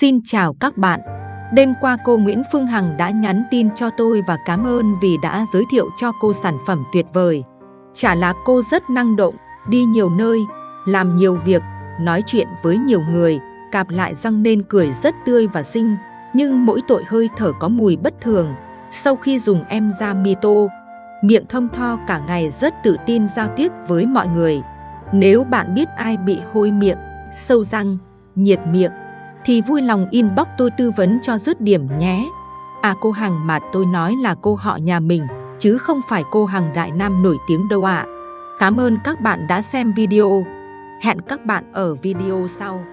Xin chào các bạn. Đêm qua cô Nguyễn Phương Hằng đã nhắn tin cho tôi và cảm ơn vì đã giới thiệu cho cô sản phẩm tuyệt vời. Chả là cô rất năng động, đi nhiều nơi, làm nhiều việc, nói chuyện với nhiều người, cạp lại răng nên cười rất tươi và xinh, nhưng mỗi tội hơi thở có mùi bất thường. Sau khi dùng em ra mito, miệng thơm tho cả ngày rất tự tin giao tiếp với mọi người. Nếu bạn biết ai bị hôi miệng, sâu răng, nhiệt miệng, thì vui lòng inbox tôi tư vấn cho dứt điểm nhé. À cô Hằng mà tôi nói là cô họ nhà mình, chứ không phải cô Hằng Đại Nam nổi tiếng đâu ạ. À. Cảm ơn các bạn đã xem video. Hẹn các bạn ở video sau.